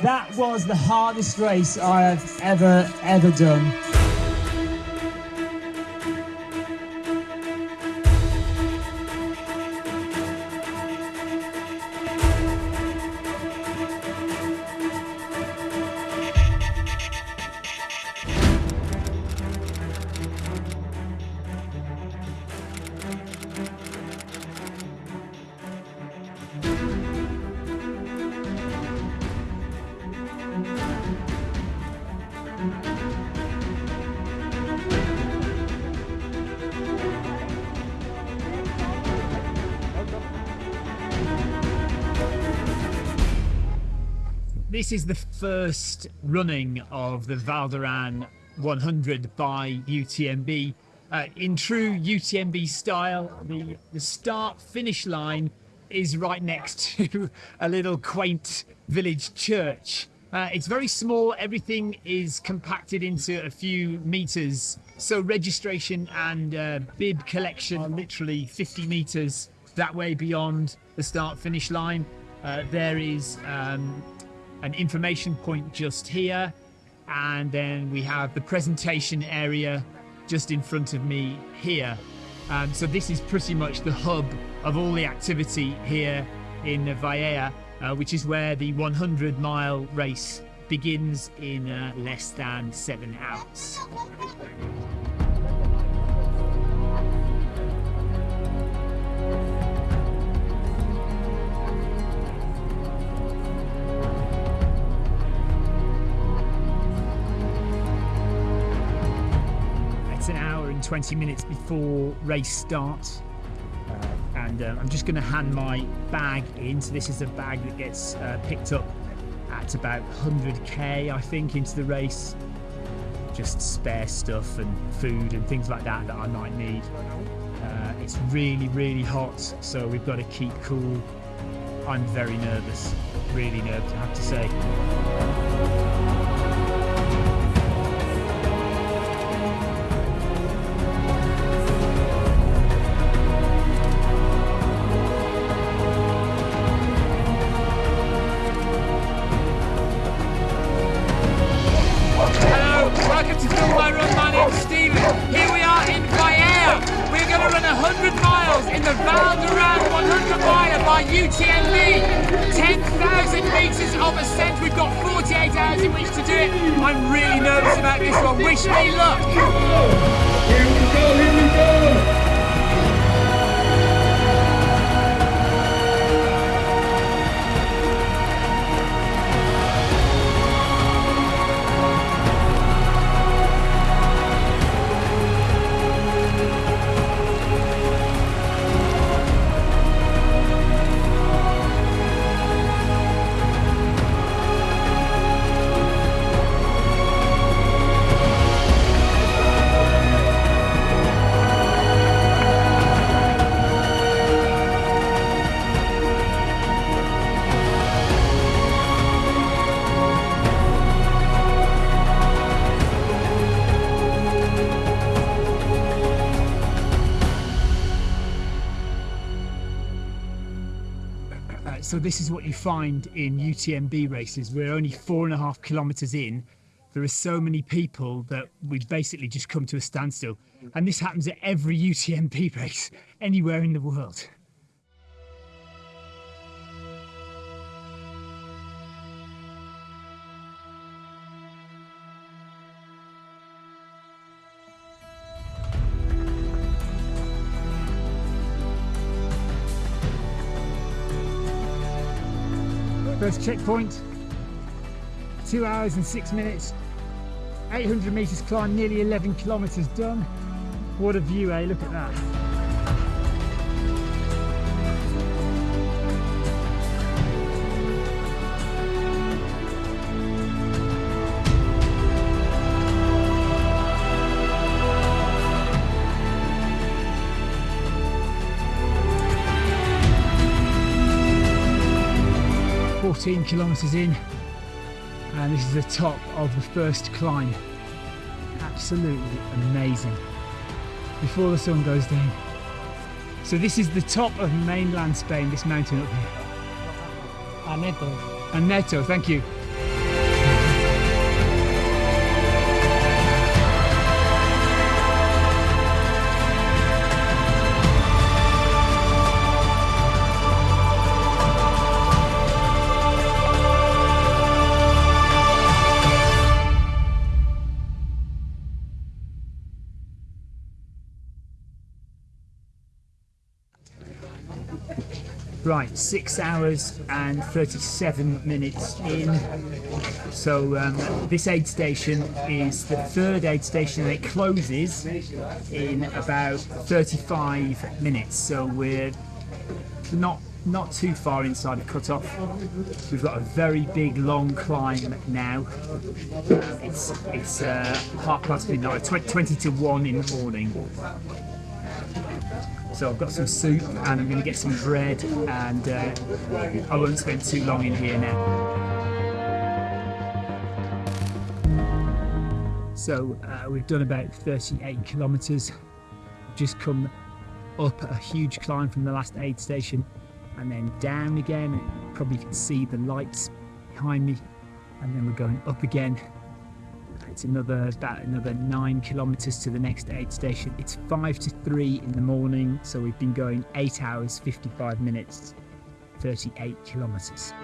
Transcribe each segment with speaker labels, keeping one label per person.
Speaker 1: That was the hardest race I have ever, ever done. This is the first running of the Val d'Aran 100 by UTMB. Uh, in true UTMB style, the, the start finish line is right next to a little quaint village church. Uh, it's very small, everything is compacted into a few meters. So, registration and uh, bib collection are literally 50 meters that way beyond the start finish line. Uh, there is um, an information point just here. And then we have the presentation area just in front of me here. Um, so this is pretty much the hub of all the activity here in Vielha uh, which is where the 100 mile race begins in uh, less than seven hours 20 minutes before race starts. Uh, and uh, I'm just going to hand my bag in. So this is a bag that gets uh, picked up at about 100k, I think, into the race. Just spare stuff and food and things like that that I might need. Uh, it's really, really hot, so we've got to keep cool. I'm very nervous, really nervous, I have to say.
Speaker 2: To Film My Run. My name's Stephen. Here we are in Vielha. We're going to run 100 miles in the Val d'Aran 100 mile by UTMB. 10,000 metres of ascent. We've got 48 hours in which to do it. I'm really nervous about this one. Wish me luck.
Speaker 3: Here we go, here we go.
Speaker 1: So this is what you find in UTMB races. We're only four and a half kilometers in. There are so many people that we've basically just come to a standstill. And this happens at every UTMB race anywhere in the world. First checkpoint, two hours and six minutes, 800 meters climb, nearly 11 kilometers done. What a view, eh? Look at that. Kilometers in, and this is the top of the first climb. Absolutely amazing. Before the sun goes down. So this is the top of mainland Spain, this mountain up here.
Speaker 4: Aneto.
Speaker 1: Aneto, thank you. Right, six hours and 37 minutes in. So um, this aid station is the third aid station and it closes in about 35 minutes. So we're not not too far inside the cutoff. We've got a very big long climb now. It's it's uh, half past midnight, 20, 20 to 1 in the morning. So I've got some soup and I'm going to get some bread and uh, I won't spend too long in here now. So uh, we've done about 38 kilometres. Just come up a huge climb from the last aid station and then down again. Probably can see the lights behind me and then we're going up again it's another about another nine kilometers to the next aid station. It's five to three in the morning, so we've been going eight hours, 55 minutes, 38 kilometers.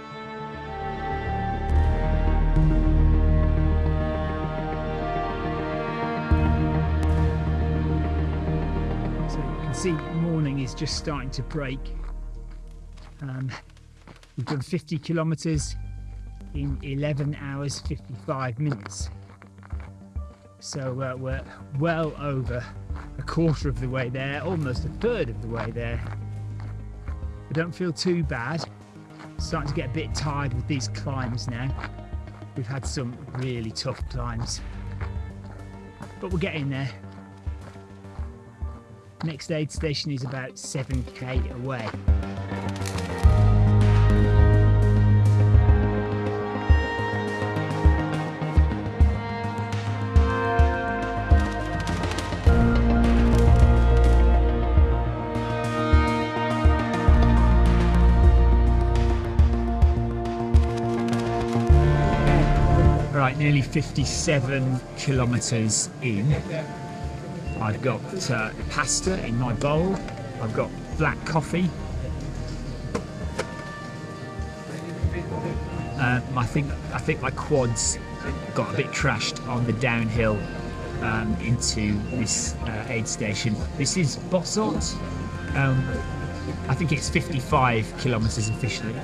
Speaker 1: So you can see morning is just starting to break. Um, we've done 50 kilometers in 11 hours 55 minutes so uh, we're well over a quarter of the way there, almost a third of the way there. I don't feel too bad. Starting to get a bit tired with these climbs now. We've had some really tough climbs, but we're getting there. Next aid station is about 7k away. Nearly 57 kilometres in. I've got uh, pasta in my bowl. I've got black coffee. Uh, I think I think my quads got a bit trashed on the downhill um, into this uh, aid station. This is Bossòst. Um, I think it's 55 kilometres officially.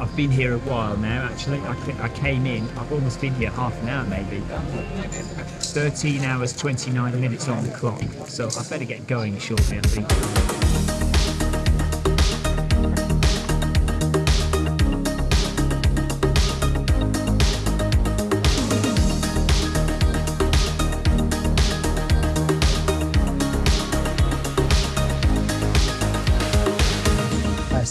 Speaker 1: I've been here a while now actually. I, I came in, I've almost been here half an hour maybe. 13 hours 29 minutes on the clock, so I better get going shortly I think.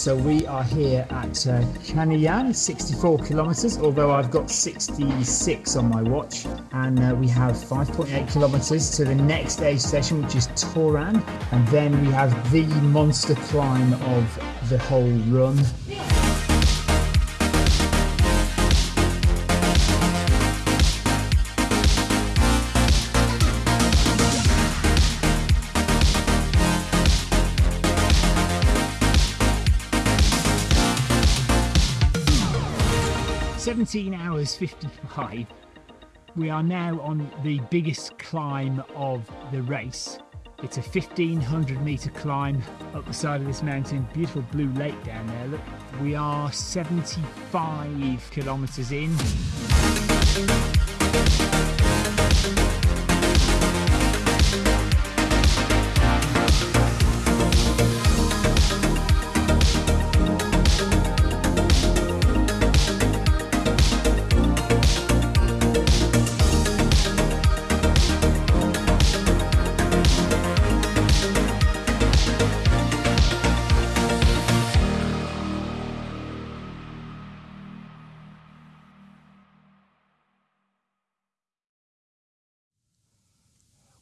Speaker 1: So we are here at uh, Canejan, 64 kilometres, although I've got 66 on my watch. And uh, we have 5.8 kilometres to the next aid station, which is Toran. And then we have the monster climb of the whole run. Seventeen hours fifty-five. We are now on the biggest climb of the race. It's a 1500 meter climb up the side of this mountain. Beautiful blue lake down there. Look, we are 75 kilometers in.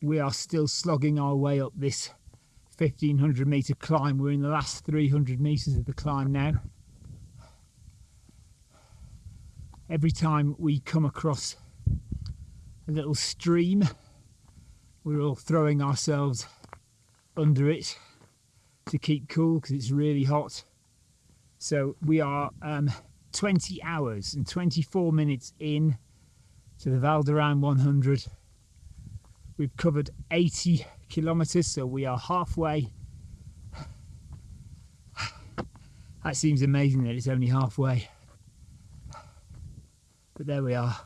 Speaker 1: We are still slogging our way up this 1500 meter climb. We're in the last 300 meters of the climb now. Every time we come across a little stream, we're all throwing ourselves under it to keep cool because it's really hot. So we are um, 20 hours and 24 minutes in to the Val d'Aran 100 We've covered 80 kilometers, so we are halfway. That seems amazing that it's only halfway. But there we are.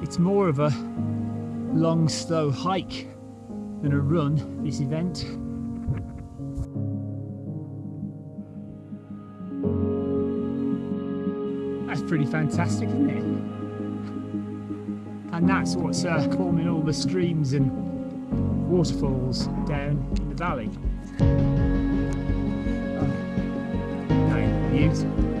Speaker 1: It's more of a long, slow hike than a run, this event. That's pretty fantastic, isn't it? And that's what's uh, forming all the streams and waterfalls down in the valley. Oh, views.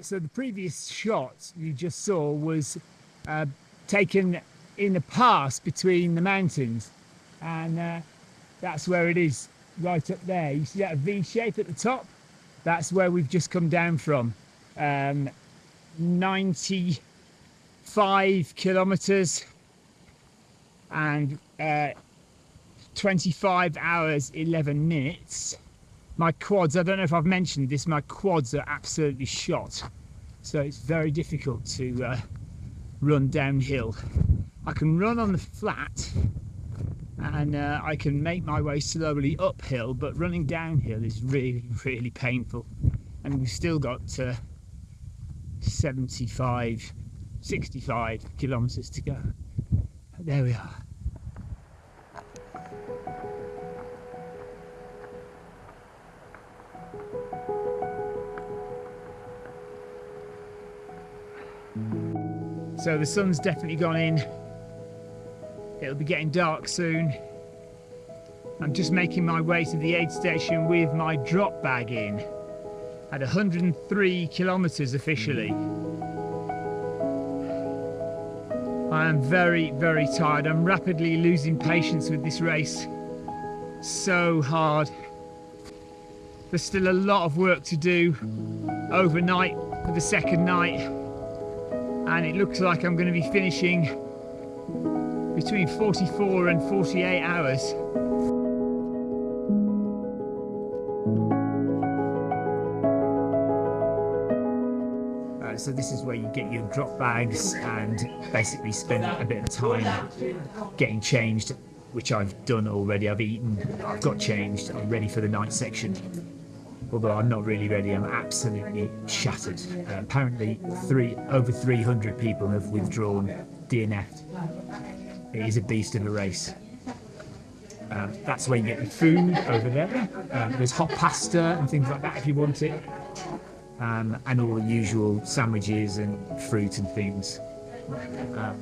Speaker 1: So the previous shot you just saw was uh, taken in the pass between the mountains, and uh, that's where it is, right up there. You see that V shape at the top? That's where we've just come down from. Um, 95 kilometers and uh, 25 hours 11 minutes my quads i don't know if i've mentioned this my quads are absolutely shot. So it's very difficult to uh, run downhill. I can run on the flat and uh, i can make my way slowly uphill but running downhill is really really painful. And we've still got uh, 75 65 kilometers to go. There we are So the sun's definitely gone in. It'll be getting dark soon. I'm just making my way to the aid station with my drop bag in at 103 kilometers officially. I am very, very tired. I'm rapidly losing patience with this race. So hard. There's still a lot of work to do overnight for the second night and it looks like I'm going to be finishing between 44 and 48 hours. Uh, so this is where you get your drop bags and basically spend a bit of time getting changed which I've done already. I've eaten, I've got changed, I'm ready for the night section although I'm not really ready. I'm absolutely shattered. Uh, apparently, three over 300 people have withdrawn, DNF'd. It is a beast of a race. Um, that's where you get the food over there. Um, there's hot pasta and things like that if you want it. Um, and all the usual sandwiches and fruit and things. Um,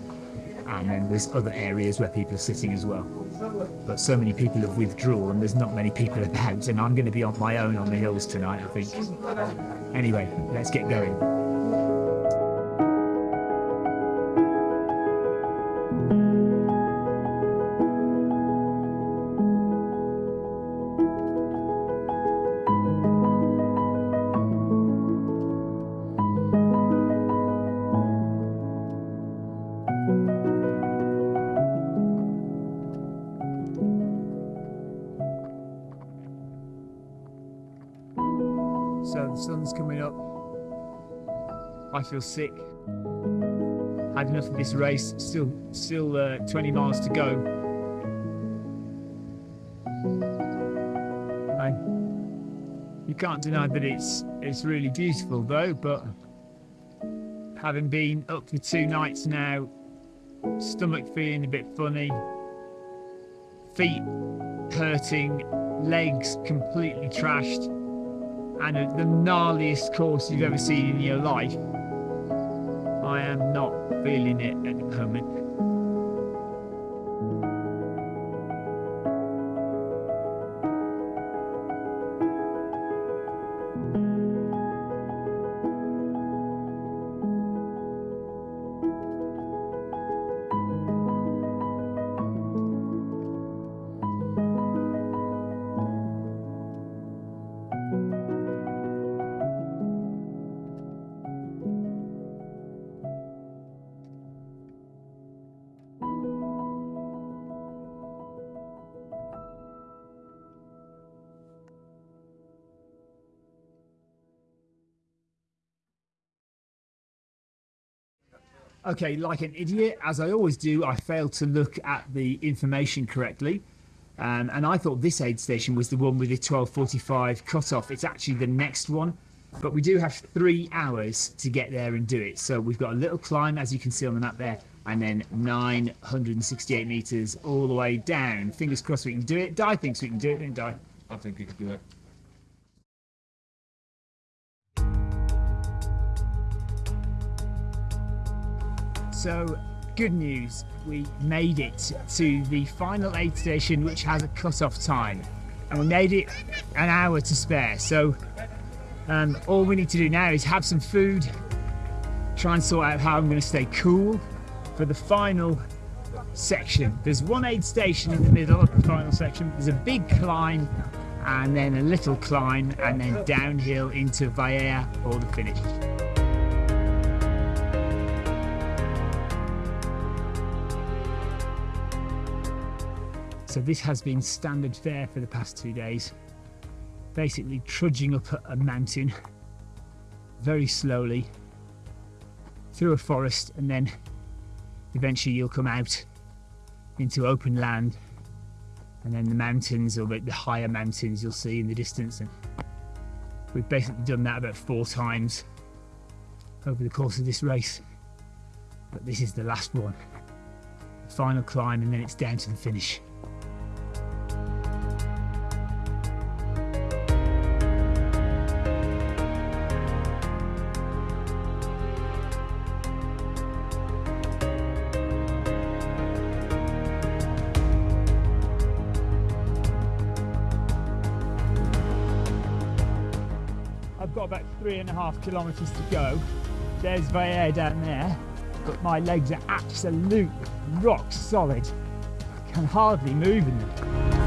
Speaker 1: and then there's other areas where people are sitting as well. But so many people have withdrawn, and there's not many people about, and I'm going to be on my own on the hills tonight, I think. Anyway, let's get going. Feel sick. Had enough of this race. Still, still uh, 20 miles to go. I, you can't deny that it's it's really beautiful though. But having been up for two nights now, stomach feeling a bit funny, feet hurting, legs completely trashed, and the gnarliest course you've ever seen in your life. Am not feeling it at the moment. Okay, like an idiot, as I always do, I failed to look at the information correctly. Um, and I thought this aid station was the one with the 1245 cutoff. It's actually the next one. But we do have three hours to get there and do it. So we've got a little climb, as you can see on the map there, and then 968 meters all the way down. Fingers crossed we can do it. Di thinks we can do it, don't Di?
Speaker 3: I think we can do it.
Speaker 1: So, good news, we made it to the final aid station, which has a cut-off time, and we made it an hour to spare. So, um, all we need to do now is have some food, try and sort out how I'm going to stay cool for the final section. There's one aid station in the middle of the final section. There's a big climb, and then a little climb, and then downhill into Vielha for the finish. So this has been standard fare for the past two days. Basically trudging up a mountain very slowly through a forest and then eventually you'll come out into open land and then the mountains or the higher mountains you'll see in the distance. And we've basically done that about four times over the course of this race. But this is the last one. The final climb and then it's down to the finish half kilometres to go. There's Vielha down there, but my legs are absolute rock solid. I can hardly move in them.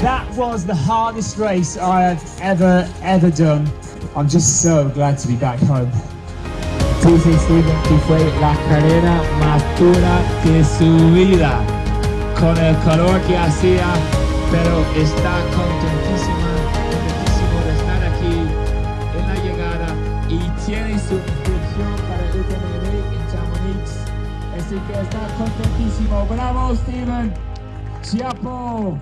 Speaker 1: That was the hardest race I have ever, ever done. I'm just so glad to be back home.
Speaker 2: Fue la carrera más dura de su vida, con el calor que hacía, pero está contentísimo de estar aquí en la llegada y tiene su inscripción para el UTMB en Chamonix, así que está contentísimo. ¡Bravo, Steven! ¡Chiapo!